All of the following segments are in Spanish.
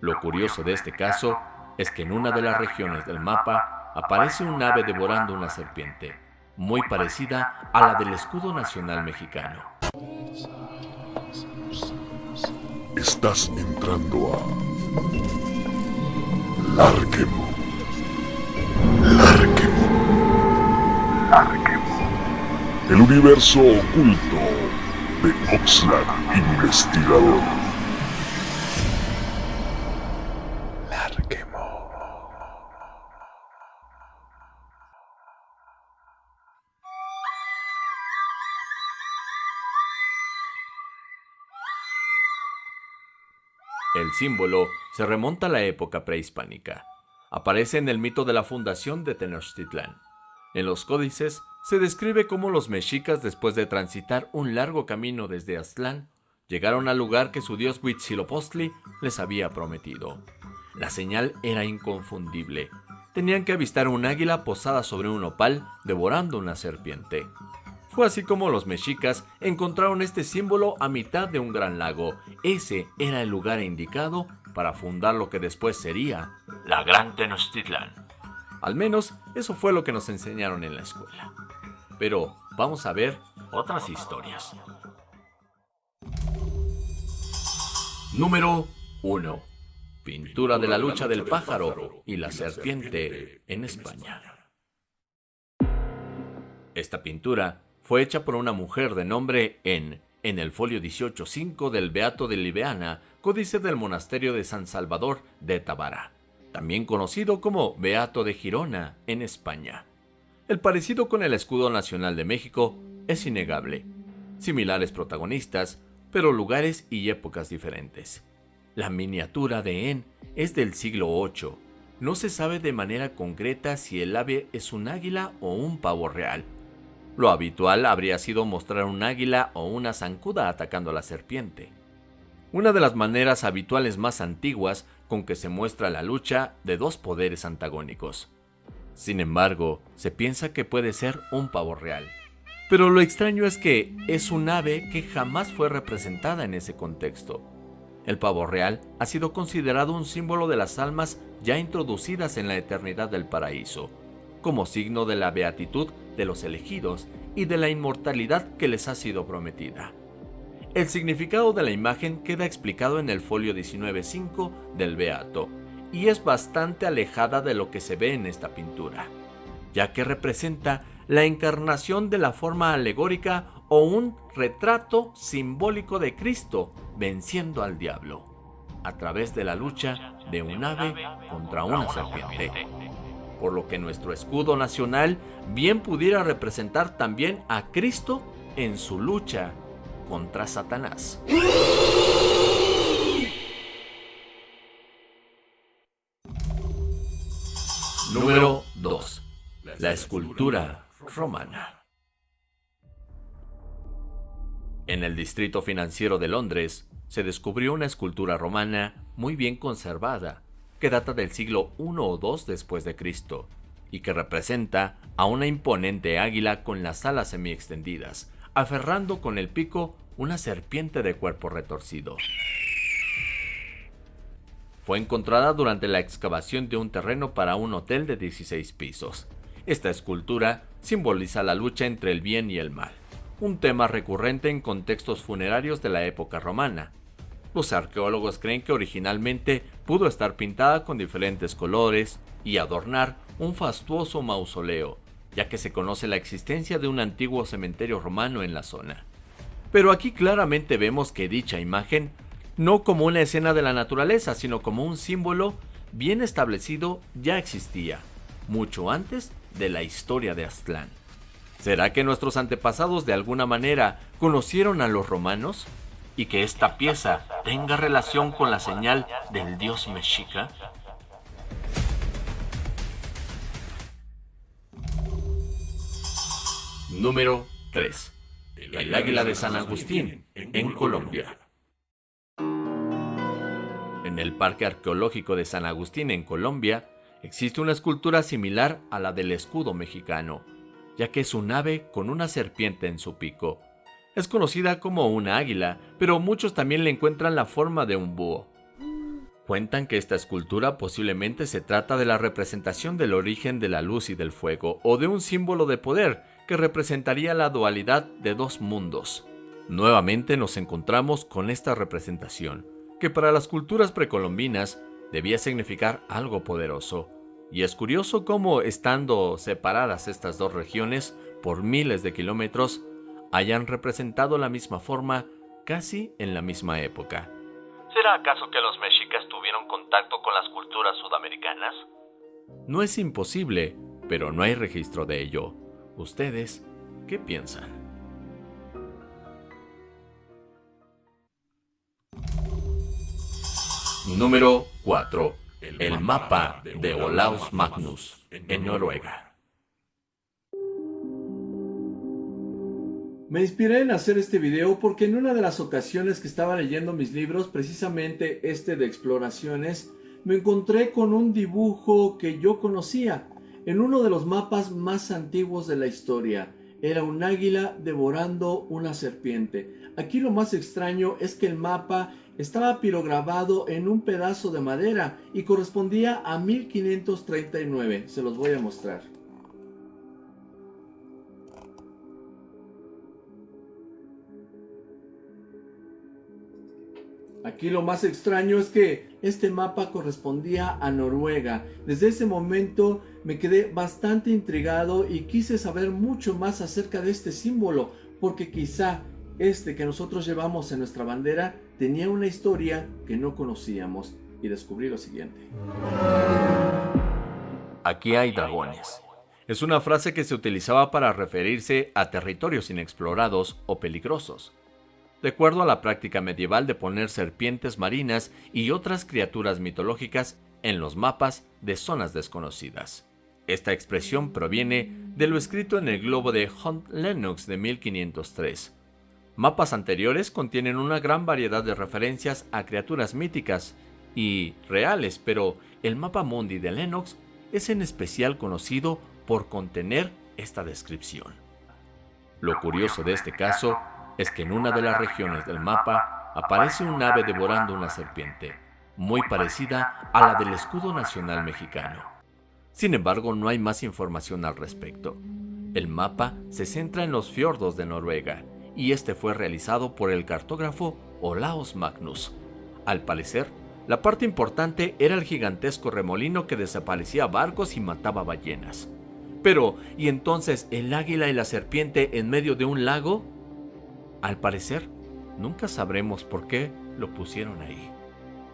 Lo curioso de este caso es que en una de las regiones del mapa aparece un ave devorando una serpiente, muy parecida a la del escudo nacional mexicano. Estás entrando a Larquemo. Larquemo. Larquemo. El universo oculto de Oxlack Investigador. Símbolo se remonta a la época prehispánica. Aparece en el mito de la fundación de Tenochtitlán. En los códices se describe cómo los mexicas, después de transitar un largo camino desde Aztlán, llegaron al lugar que su dios Huitzilopochtli les había prometido. La señal era inconfundible. Tenían que avistar un águila posada sobre un opal devorando una serpiente. Fue así como los mexicas encontraron este símbolo a mitad de un gran lago. Ese era el lugar indicado para fundar lo que después sería la Gran Tenochtitlán. Al menos eso fue lo que nos enseñaron en la escuela. Pero vamos a ver otras historias. Número 1. Pintura de la lucha del pájaro y la serpiente en España. Esta pintura fue hecha por una mujer de nombre En, en el folio 18.5 del Beato de Libeana, códice del monasterio de San Salvador de Tabara, también conocido como Beato de Girona en España. El parecido con el escudo nacional de México es innegable. Similares protagonistas, pero lugares y épocas diferentes. La miniatura de En es del siglo VIII. No se sabe de manera concreta si el ave es un águila o un pavo real. Lo habitual habría sido mostrar un águila o una zancuda atacando a la serpiente. Una de las maneras habituales más antiguas con que se muestra la lucha de dos poderes antagónicos. Sin embargo, se piensa que puede ser un pavo real. Pero lo extraño es que es un ave que jamás fue representada en ese contexto. El pavo real ha sido considerado un símbolo de las almas ya introducidas en la eternidad del paraíso, como signo de la beatitud de los elegidos y de la inmortalidad que les ha sido prometida. El significado de la imagen queda explicado en el folio 19.5 del Beato, y es bastante alejada de lo que se ve en esta pintura, ya que representa la encarnación de la forma alegórica o un retrato simbólico de Cristo venciendo al diablo, a través de la lucha de un ave contra una serpiente por lo que nuestro escudo nacional bien pudiera representar también a Cristo en su lucha contra Satanás. Número 2. La escultura romana. En el distrito financiero de Londres se descubrió una escultura romana muy bien conservada que data del siglo I o II después de Cristo y que representa a una imponente águila con las alas semi-extendidas, aferrando con el pico una serpiente de cuerpo retorcido. Fue encontrada durante la excavación de un terreno para un hotel de 16 pisos. Esta escultura simboliza la lucha entre el bien y el mal, un tema recurrente en contextos funerarios de la época romana, los arqueólogos creen que originalmente pudo estar pintada con diferentes colores y adornar un fastuoso mausoleo, ya que se conoce la existencia de un antiguo cementerio romano en la zona. Pero aquí claramente vemos que dicha imagen, no como una escena de la naturaleza, sino como un símbolo bien establecido, ya existía, mucho antes de la historia de Aztlán. ¿Será que nuestros antepasados de alguna manera conocieron a los romanos? Y que esta pieza tenga relación con la señal del dios mexica? Número 3. El águila de San Agustín, en Colombia. En el Parque Arqueológico de San Agustín, en Colombia, existe una escultura similar a la del escudo mexicano, ya que es un ave con una serpiente en su pico. Es conocida como una águila, pero muchos también le encuentran la forma de un búho. Cuentan que esta escultura posiblemente se trata de la representación del origen de la luz y del fuego, o de un símbolo de poder que representaría la dualidad de dos mundos. Nuevamente nos encontramos con esta representación, que para las culturas precolombinas debía significar algo poderoso. Y es curioso cómo, estando separadas estas dos regiones por miles de kilómetros, hayan representado la misma forma casi en la misma época. ¿Será acaso que los mexicas tuvieron contacto con las culturas sudamericanas? No es imposible, pero no hay registro de ello. ¿Ustedes qué piensan? Número 4. El mapa de Olaus Magnus en Noruega. Me inspiré en hacer este video porque en una de las ocasiones que estaba leyendo mis libros, precisamente este de exploraciones, me encontré con un dibujo que yo conocía en uno de los mapas más antiguos de la historia. Era un águila devorando una serpiente. Aquí lo más extraño es que el mapa estaba pirograbado en un pedazo de madera y correspondía a 1539. Se los voy a mostrar. Aquí lo más extraño es que este mapa correspondía a Noruega. Desde ese momento me quedé bastante intrigado y quise saber mucho más acerca de este símbolo, porque quizá este que nosotros llevamos en nuestra bandera tenía una historia que no conocíamos y descubrí lo siguiente. Aquí hay dragones. Es una frase que se utilizaba para referirse a territorios inexplorados o peligrosos de acuerdo a la práctica medieval de poner serpientes marinas y otras criaturas mitológicas en los mapas de zonas desconocidas. Esta expresión proviene de lo escrito en el globo de Hunt Lennox de 1503. Mapas anteriores contienen una gran variedad de referencias a criaturas míticas y reales, pero el mapa mundi de Lennox es en especial conocido por contener esta descripción. Lo curioso de este caso es que en una de las regiones del mapa aparece un ave devorando una serpiente, muy parecida a la del escudo nacional mexicano. Sin embargo, no hay más información al respecto. El mapa se centra en los fiordos de Noruega, y este fue realizado por el cartógrafo Olaus Magnus. Al parecer, la parte importante era el gigantesco remolino que desaparecía barcos y mataba ballenas. Pero, ¿y entonces el águila y la serpiente en medio de un lago? Al parecer, nunca sabremos por qué lo pusieron ahí.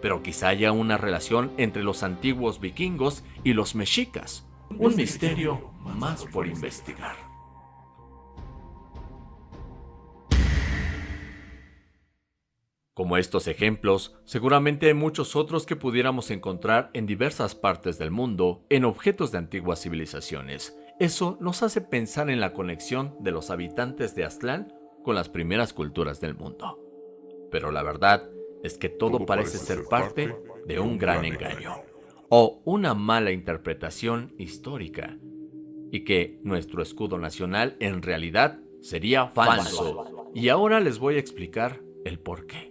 Pero quizá haya una relación entre los antiguos vikingos y los mexicas. Un misterio más por investigar. Como estos ejemplos, seguramente hay muchos otros que pudiéramos encontrar en diversas partes del mundo en objetos de antiguas civilizaciones. Eso nos hace pensar en la conexión de los habitantes de Aztlán con las primeras culturas del mundo. Pero la verdad es que todo, parece, ser parte de un gran engaño o una mala interpretación histórica y que nuestro escudo nacional en realidad sería falso. Y ahora les voy a explicar el por qué.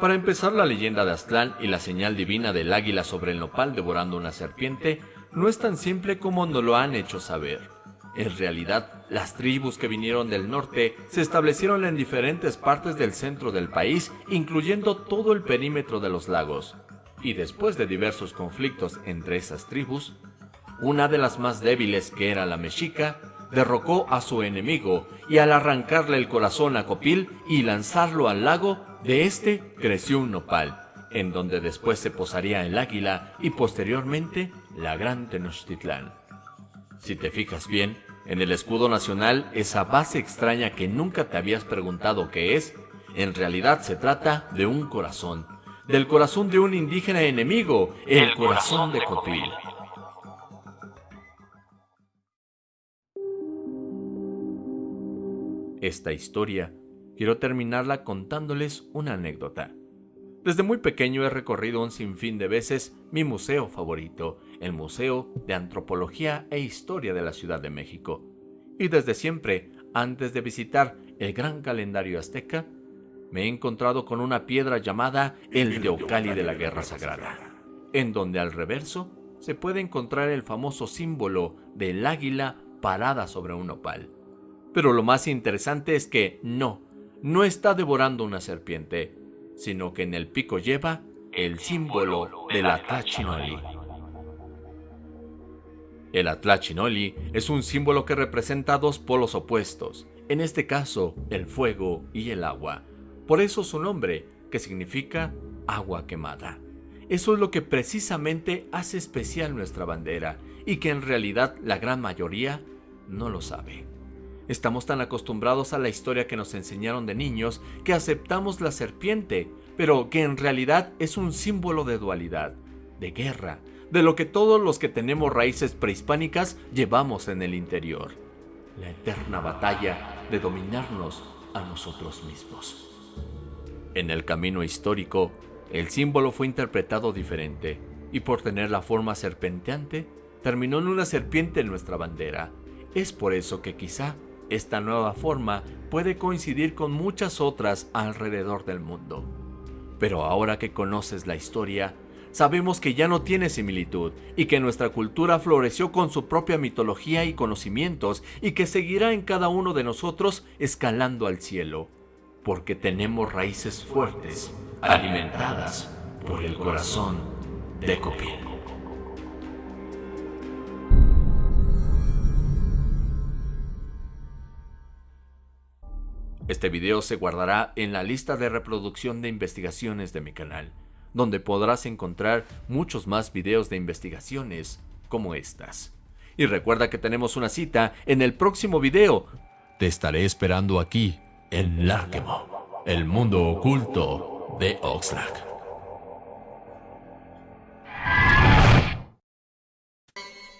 Para empezar, la leyenda de Aztlán y la señal divina del águila sobre el nopal devorando una serpiente no es tan simple como nos lo han hecho saber. En realidad, las tribus que vinieron del norte se establecieron en diferentes partes del centro del país, incluyendo todo el perímetro de los lagos. Y después de diversos conflictos entre esas tribus, una de las más débiles, que era la mexica, derrocó a su enemigo y al arrancarle el corazón a Copil y lanzarlo al lago, de este creció un nopal, en donde después se posaría el águila y posteriormente la gran Tenochtitlán. Si te fijas bien, en el escudo nacional, esa base extraña que nunca te habías preguntado qué es, en realidad se trata de un corazón, del corazón de un indígena enemigo, el, corazón, de Copil. Esta historia quiero terminarla contándoles una anécdota. Desde muy pequeño he recorrido un sinfín de veces mi museo favorito, el Museo de Antropología e Historia de la Ciudad de México. Y desde siempre, antes de visitar el gran calendario azteca, me he encontrado con una piedra llamada el Teocali de la Guerra Sagrada, en donde al reverso se puede encontrar el famoso símbolo del águila parada sobre un opal. Pero lo más interesante es que no, no está devorando una serpiente, sino que en el pico lleva el símbolo del Atlachinoli. El Atlachinoli es un símbolo que representa dos polos opuestos, en este caso el fuego y el agua, por eso su nombre, que significa agua quemada. Eso es lo que precisamente hace especial nuestra bandera y que en realidad la gran mayoría no lo sabe. Estamos tan acostumbrados a la historia que nos enseñaron de niños que aceptamos la serpiente, pero que en realidad es un símbolo de dualidad, de guerra, de lo que todos los que tenemos raíces prehispánicas llevamos en el interior. La eterna batalla de dominarnos a nosotros mismos. En el camino histórico, el símbolo fue interpretado diferente, y por tener la forma serpenteante, terminó en una serpiente en nuestra bandera. Es por eso que quizá esta nueva forma puede coincidir con muchas otras alrededor del mundo. Pero ahora que conoces la historia, sabemos que ya no tiene similitud y que nuestra cultura floreció con su propia mitología y conocimientos y que seguirá en cada uno de nosotros escalando al cielo porque tenemos raíces fuertes, alimentadas por el corazón de Copil. Este video se guardará en la lista de reproducción de investigaciones de mi canal, donde podrás encontrar muchos más videos de investigaciones como estas. Y recuerda que tenemos una cita en el próximo video. Te estaré esperando aquí en Larkemo, el mundo oculto de Oxlack.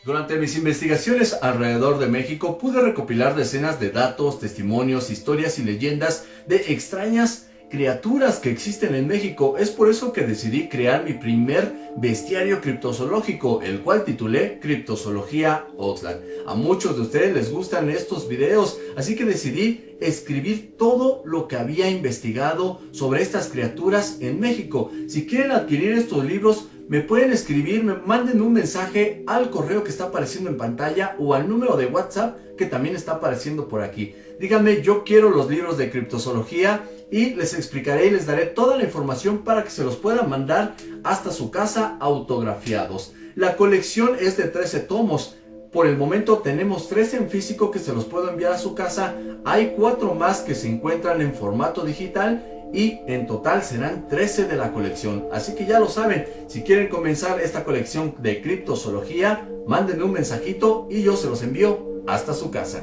Durante mis investigaciones alrededor de México pude recopilar decenas de datos, testimonios, historias y leyendas de extrañas criaturas que existen en México. Es por eso que decidí crear mi primer bestiario criptozoológico, el cual titulé Criptozoología Oxlack. A muchos de ustedes les gustan estos videos, así que decidí escribir todo lo que había investigado sobre estas criaturas en México. Si quieren adquirir estos libros, me pueden escribir, me manden un mensaje al correo que está apareciendo en pantalla o al número de WhatsApp que también está apareciendo por aquí. Díganme, yo quiero los libros de criptozoología y les explicaré y les daré toda la información para que se los puedan mandar hasta su casa autografiados. La colección es de 13 tomos. Por el momento tenemos 13 en físico que se los puedo enviar a su casa. Hay 4 más que se encuentran en formato digital y en total serán 13 de la colección. Así que ya lo saben, si quieren comenzar esta colección de criptozoología, mándenme un mensajito y yo se los envío hasta su casa.